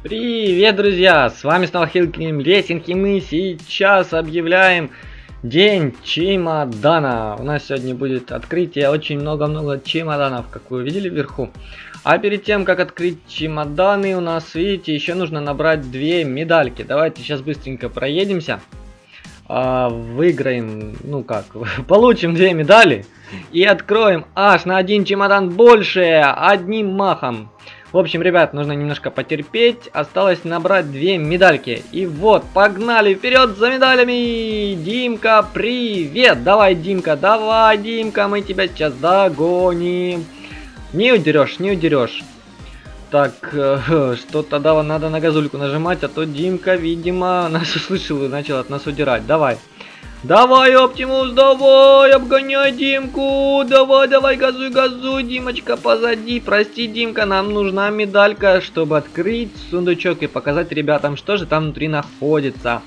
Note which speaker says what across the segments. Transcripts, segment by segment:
Speaker 1: Привет, друзья! С вами снова Хилкин Лесинг, и мы сейчас объявляем День чемодана. У нас сегодня будет открытие очень много-много чемоданов, как вы видели вверху. А перед тем, как открыть чемоданы, у нас, видите, еще нужно набрать две медальки. Давайте сейчас быстренько проедемся. А, выиграем, ну как, получим две медали и откроем аж на один чемодан больше, одним махом. В общем, ребят, нужно немножко потерпеть. Осталось набрать две медальки. И вот, погнали вперед за медалями! Димка, привет! Давай, Димка, давай, Димка, мы тебя сейчас догоним. Не удерешь, не удерешь. Так, э, что тогда надо на газульку нажимать, а то Димка, видимо, нас услышал и начал от нас удирать. Давай. Давай, Оптимус, давай, обгоняй Димку. Давай, давай, газуй, газуй, Димочка, позади. Прости, Димка, нам нужна медалька, чтобы открыть сундучок и показать ребятам, что же там внутри находится.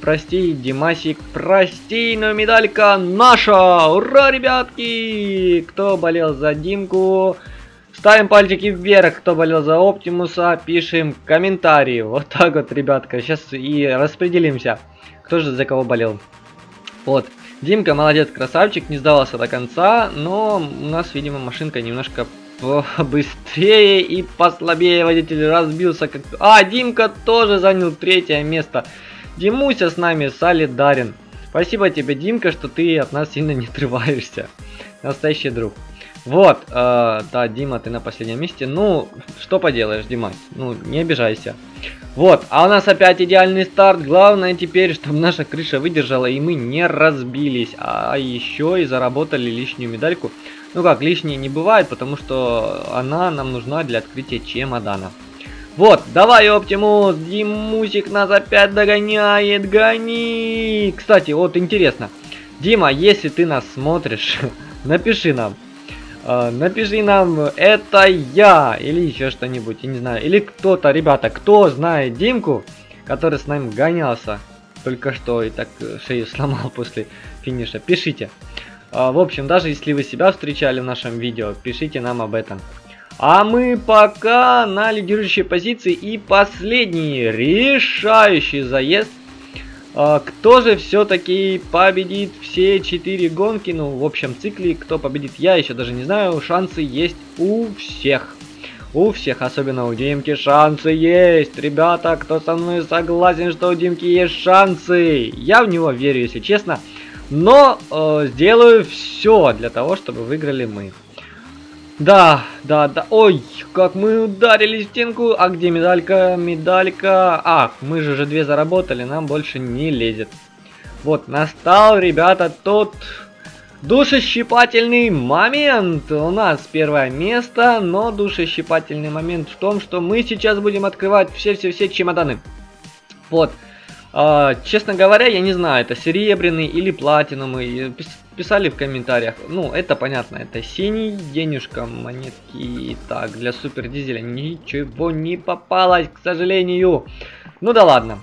Speaker 1: Прости, Димасик, прости, но медалька наша! Ура, ребятки! Кто болел за Димку? Ставим пальчики вверх, кто болел за Оптимуса, пишем комментарии. Вот так вот, ребятка. Сейчас и распределимся, кто же за кого болел. Вот. Димка молодец, красавчик, не сдавался до конца, но у нас, видимо, машинка немножко быстрее и послабее водитель разбился. Как... А, Димка тоже занял третье место. Димуся с нами солидарен. Спасибо тебе, Димка, что ты от нас сильно не отрываешься. Настоящий друг. Вот, э, да, Дима, ты на последнем месте. Ну, что поделаешь, Дима, ну, не обижайся. Вот, а у нас опять идеальный старт. Главное теперь, чтобы наша крыша выдержала и мы не разбились. А еще и заработали лишнюю медальку. Ну как, лишней не бывает, потому что она нам нужна для открытия чемодана. Вот, давай, Оптимус, Димусик нас опять догоняет, гони. Кстати, вот интересно. Дима, если ты нас смотришь, напиши нам, напиши нам, это я, или еще что-нибудь, я не знаю. Или кто-то, ребята, кто знает Димку, который с нами гонялся только что и так э, шею сломал после финиша, пишите. Uh, в общем, даже если вы себя встречали в нашем видео, пишите нам об этом. А мы пока на лидирующей позиции и последний решающий заезд а, кто же все-таки победит все четыре гонки? Ну, в общем цикле, кто победит, я еще даже не знаю. Шансы есть у всех. У всех, особенно у Димки, шансы есть. Ребята, кто со мной согласен, что у Димки есть шансы? Я в него верю, если честно. Но э, сделаю все для того, чтобы выиграли мы. Да, да, да. Ой, как мы ударили стенку. А где медалька? Медалька. А, мы же уже две заработали, нам больше не лезет. Вот, настал, ребята, тот душещипательный момент. У нас первое место, но душещипательный момент в том, что мы сейчас будем открывать все-все-все чемоданы. Вот. А, честно говоря, я не знаю, это серебряный или платиновый писали в комментариях. Ну, это понятно, это синий, денежка, монетки. Так, для супер дизеля ничего не попалось, к сожалению. Ну да ладно.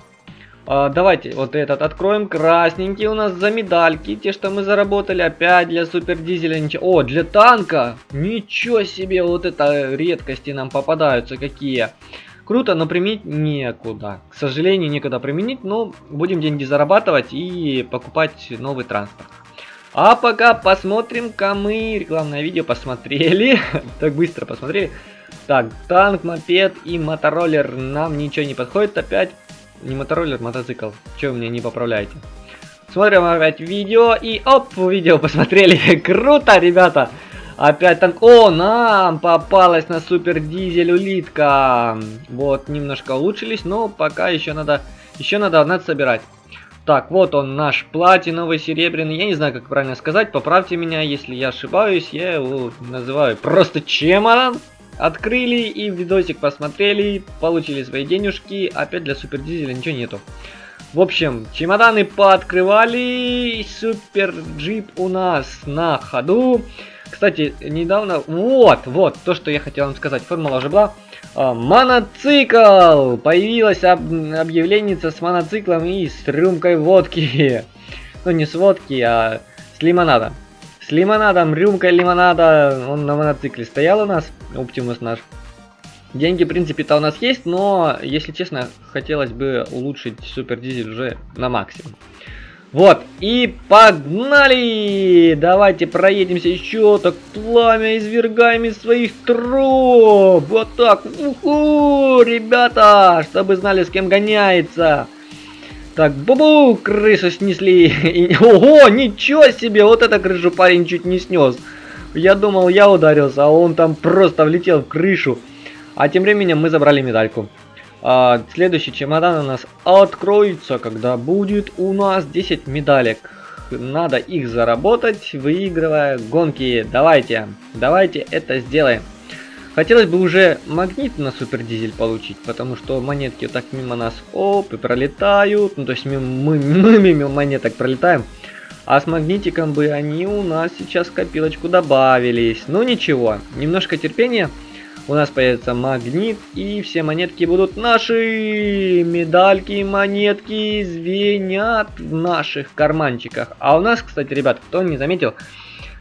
Speaker 1: А, давайте вот этот откроем. Красненький у нас за медальки. Те, что мы заработали. Опять для супер дизеля. Ничего. О, для танка. Ничего себе. Вот это редкости нам попадаются какие. Круто, но применить некуда. К сожалению, некуда применить. Но будем деньги зарабатывать и покупать новый транспорт. А пока посмотрим-ка мы рекламное видео посмотрели. так быстро посмотрели. Так, танк, мопед и мотороллер нам ничего не подходит опять. Не мотороллер, мотоцикл. Че вы мне не поправляете? Смотрим опять видео и оп, видео посмотрели. Круто, ребята. Опять танк. О, нам попалась на супер дизель улитка. Вот, немножко улучшились, но пока еще надо, еще надо, надо собирать. Так, вот он наш платиновый, серебряный. Я не знаю, как правильно сказать. Поправьте меня, если я ошибаюсь. Я его называю просто чемодан. Открыли и видосик посмотрели. Получили свои денежки. Опять для супер дизеля ничего нету. В общем, чемоданы пооткрывали. Супер джип у нас на ходу. Кстати, недавно... Вот, вот, то, что я хотел вам сказать. Формула уже была. А, моноцикл! Появилась об объявление с моноциклом и с рюмкой водки. Ну, не с водки, а с лимонада. С лимонадом, рюмкой лимонада. Он на моноцикле стоял у нас, Оптимус наш. Деньги, в принципе-то у нас есть, но, если честно, хотелось бы улучшить супер дизель уже на максимум. Вот, и погнали! Давайте проедемся еще, так пламя извергаем из своих труб. Вот так, уху, ребята, чтобы знали, с кем гоняется. Так, бубу, крышу снесли. Ого, ничего себе, вот это крышу парень чуть не снес. Я думал, я ударился, а он там просто влетел в крышу. А тем временем мы забрали медальку. А, следующий чемодан у нас откроется, когда будет у нас 10 медалек. Надо их заработать, выигрывая гонки. Давайте, давайте это сделаем. Хотелось бы уже магнит на супер дизель получить, потому что монетки так мимо нас оп и пролетают. Ну то есть мы, мы, мы мимо монеток пролетаем. А с магнитиком бы они у нас сейчас копилочку добавились. Ну ничего, немножко терпения у нас появится магнит, и все монетки будут наши. Медальки, монетки звенят в наших карманчиках. А у нас, кстати, ребят, кто не заметил,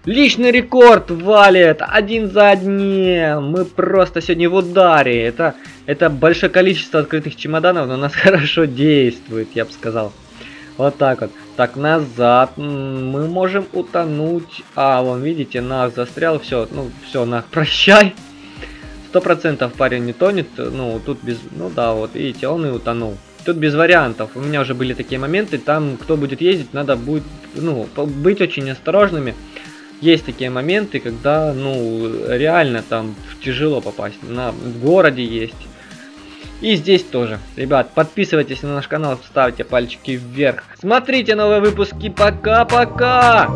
Speaker 1: личный рекорд валит один за одним. Мы просто сегодня в ударе. Это, это большое количество открытых чемоданов, но нас хорошо действует, я бы сказал. Вот так вот. Так, назад. Мы можем утонуть. А, вон, видите, нас застрял. Все, ну, все, на прощай. Сто процентов парень не тонет, ну, тут без, ну да, вот, видите, он и утонул. Тут без вариантов, у меня уже были такие моменты, там, кто будет ездить, надо будет, ну, быть очень осторожными. Есть такие моменты, когда, ну, реально там тяжело попасть, на, в городе есть. И здесь тоже. Ребят, подписывайтесь на наш канал, ставьте пальчики вверх. Смотрите новые выпуски. Пока-пока!